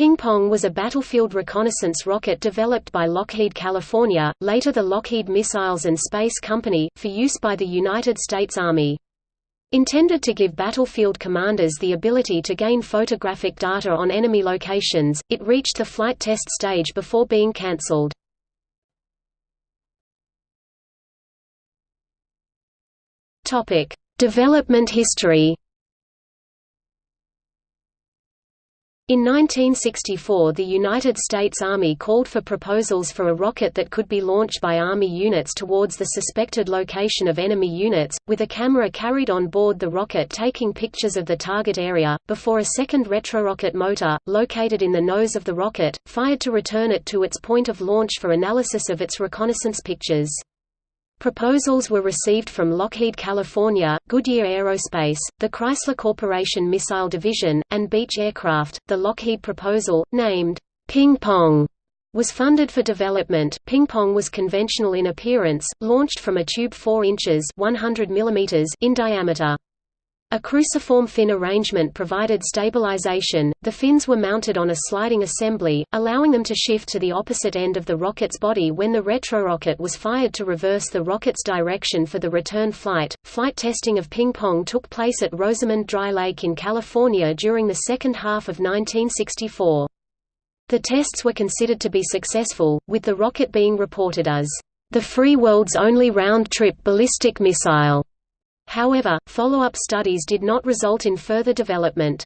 Ping Pong was a battlefield reconnaissance rocket developed by Lockheed California, later the Lockheed Missiles and Space Company, for use by the United States Army. Intended to give battlefield commanders the ability to gain photographic data on enemy locations, it reached the flight test stage before being cancelled. Development history In 1964 the United States Army called for proposals for a rocket that could be launched by Army units towards the suspected location of enemy units, with a camera carried on board the rocket taking pictures of the target area, before a second retrorocket motor, located in the nose of the rocket, fired to return it to its point of launch for analysis of its reconnaissance pictures. Proposals were received from Lockheed California, Goodyear Aerospace, the Chrysler Corporation Missile Division, and Beech Aircraft. The Lockheed proposal, named Ping Pong, was funded for development. Ping Pong was conventional in appearance, launched from a tube 4 inches (100 mm) in diameter. A cruciform fin arrangement provided stabilization. The fins were mounted on a sliding assembly, allowing them to shift to the opposite end of the rocket's body when the retrorocket was fired to reverse the rocket's direction for the return flight. Flight testing of Ping Pong took place at Rosamond Dry Lake in California during the second half of 1964. The tests were considered to be successful, with the rocket being reported as the free world's only round-trip ballistic missile. However, follow-up studies did not result in further development.